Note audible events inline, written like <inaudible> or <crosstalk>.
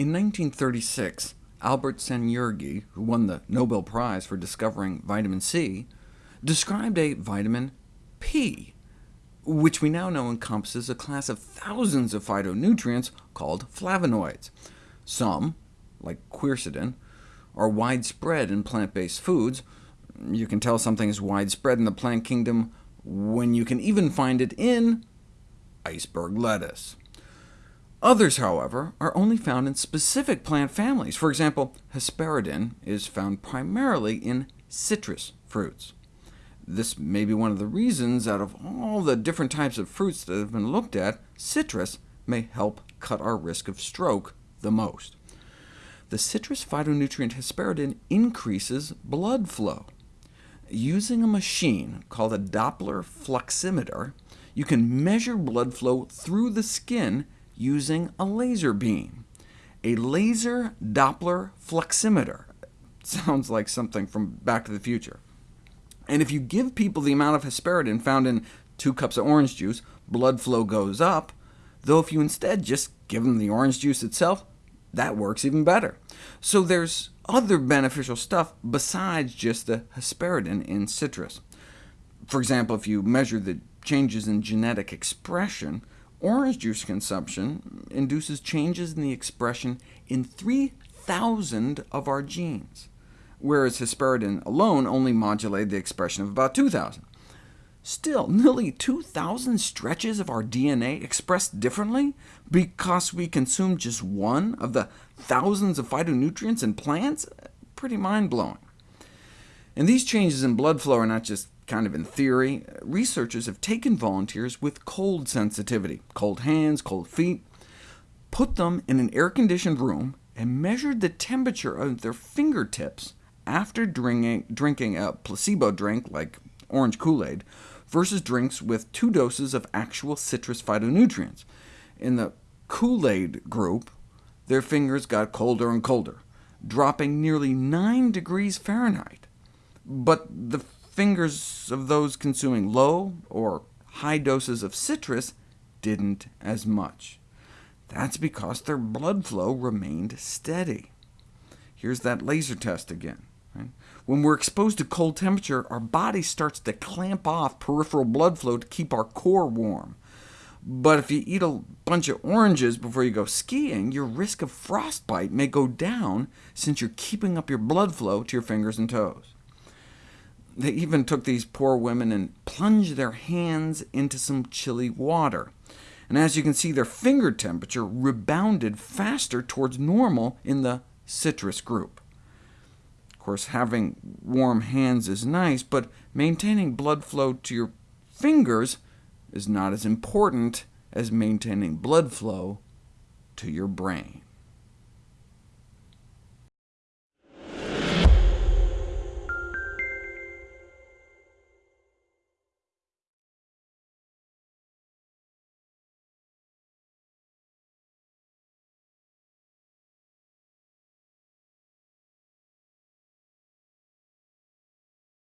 In 1936, Albert Szent-Györgyi, who won the Nobel Prize for discovering vitamin C, described a vitamin P, which we now know encompasses a class of thousands of phytonutrients called flavonoids. Some, like quercetin, are widespread in plant-based foods. You can tell something is widespread in the plant kingdom when you can even find it in iceberg lettuce. Others, however, are only found in specific plant families. For example, hesperidin is found primarily in citrus fruits. This may be one of the reasons, out of all the different types of fruits that have been looked at, citrus may help cut our risk of stroke the most. The citrus phytonutrient hesperidin increases blood flow. Using a machine called a Doppler fluximeter, you can measure blood flow through the skin using a laser beam. A laser Doppler fluximeter. <laughs> Sounds like something from Back to the Future. And if you give people the amount of hesperidin found in two cups of orange juice, blood flow goes up, though if you instead just give them the orange juice itself, that works even better. So there's other beneficial stuff besides just the hesperidin in citrus. For example, if you measure the changes in genetic expression, Orange juice consumption induces changes in the expression in 3,000 of our genes, whereas hesperidin alone only modulated the expression of about 2,000. Still, nearly 2,000 stretches of our DNA expressed differently because we consume just one of the thousands of phytonutrients in plants? Pretty mind-blowing. And these changes in blood flow are not just kind of in theory, researchers have taken volunteers with cold sensitivity, cold hands, cold feet, put them in an air-conditioned room, and measured the temperature of their fingertips after drinking, drinking a placebo drink, like orange Kool-Aid, versus drinks with two doses of actual citrus phytonutrients. In the Kool-Aid group, their fingers got colder and colder, dropping nearly 9 degrees Fahrenheit. But the fingers of those consuming low or high doses of citrus didn't as much. That's because their blood flow remained steady. Here's that laser test again. When we're exposed to cold temperature, our body starts to clamp off peripheral blood flow to keep our core warm. But if you eat a bunch of oranges before you go skiing, your risk of frostbite may go down since you're keeping up your blood flow to your fingers and toes. They even took these poor women and plunged their hands into some chilly water. And as you can see, their finger temperature rebounded faster towards normal in the citrus group. Of course, having warm hands is nice, but maintaining blood flow to your fingers is not as important as maintaining blood flow to your brain.